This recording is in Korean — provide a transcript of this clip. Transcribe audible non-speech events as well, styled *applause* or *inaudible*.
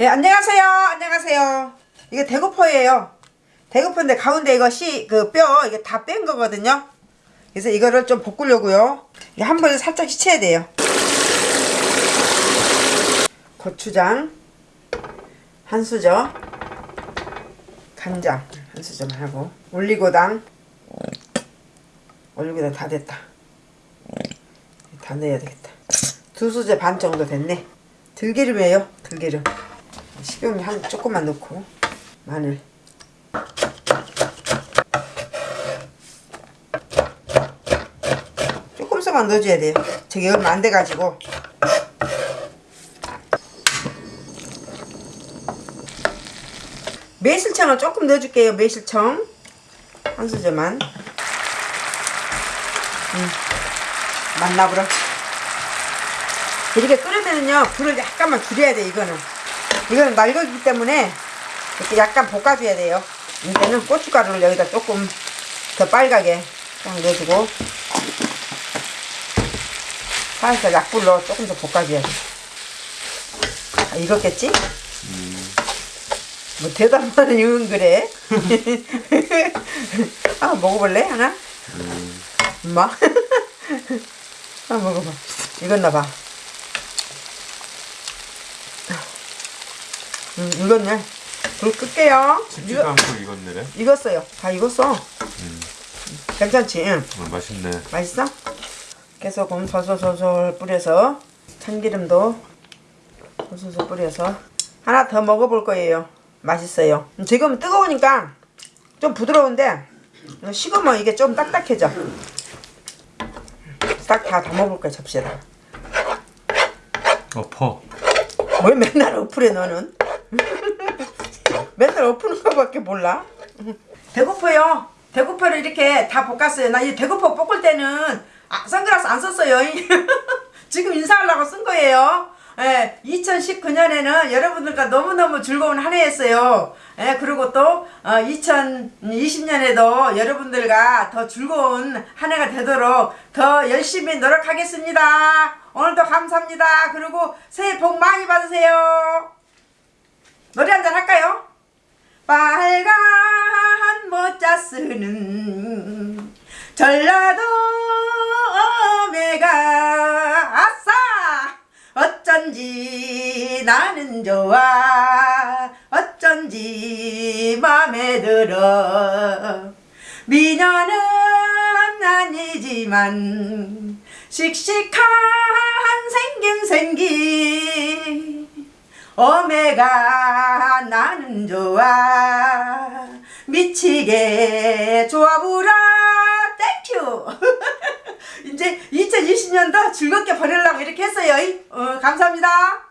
예, 안녕하세요. 안녕하세요. 이게 대구포예요. 대구포인데 가운데 이거 씨, 그 뼈, 이게 다 뺀 거거든요. 그래서 이거를 좀 볶으려고요. 이게 한 번에 살짝 씻어야 돼요. 고추장, 한 수저, 간장, 한 수저만 하고, 올리고당, 올리고당 다 됐다. 다 넣어야 되겠다. 두 수저 반 정도 됐네. 들기름이에요. 들기름. 식용유 한 조금만 넣고 마늘. 조금씩만 넣어줘야 돼요. 저기 얼마 안 돼가지고. 매실청을 조금 넣어줄게요. 매실청 한 수저만. 음, 맛나부러. 이렇게 끓으면은요 불을 약간만 줄여야 돼 이거는 이거는 날거기 때문에 이렇게 약간 볶아줘야 돼요. 이제는 고춧가루를 여기다 조금 더 빨갛게 딱 넣어주고 살살 약불로 조금 더 볶아줘야 돼. 아, 익었겠지? 뭐 대답만 이은 그래? *laughs* 아 먹어볼래 하나? 엄마? *laughs* 아 먹어봐. 익었나 봐 음, 익었네. 불 끌게요. 식지도 않고 익었네. 익었어요. 다 익었어. 음. 괜찮지? 응. 어, 맛있네. 맛있어? 깨소금 솔솔솔솔 뿌려서 참기름도 솔솔솔 뿌려서 하나 더 먹어볼 거예요. 맛있어요. 지금 뜨거우니까 좀 부드러운데 식으면 이게 좀 딱딱해져. 딱 다 담아볼 거야 접시에다. 엎어. 왜 맨날 어플해 너는? 맨날 엎는 거밖에 몰라? 대구포요. 대구포를 이렇게 다 볶았어요. 나 이 대구포 볶을 때는 아, 선글라스 안 썼어요. *laughs* 지금 인사하려고 쓴 거예요. 예, 2019년에는 여러분들과 너무너무 즐거운 한 해였어요. 예, 그리고 또 어, 2020년에도 여러분들과 더 즐거운 한 해가 되도록 더 열심히 노력하겠습니다. 오늘도 감사합니다. 그리고 새해 복 많이 받으세요. 노래 한 잔 할까요? 쓰는 전라도 어메가 아싸! 어쩐지 나는 좋아. 어쩐지 맘에 들어. 미녀는 아니지만 씩씩한 생긴 생기. 어메가 나는 좋아 미치게 좋아부라 땡큐 *laughs* 이제 2020년도 즐겁게 보내려고 이렇게 했어요. 어, 감사합니다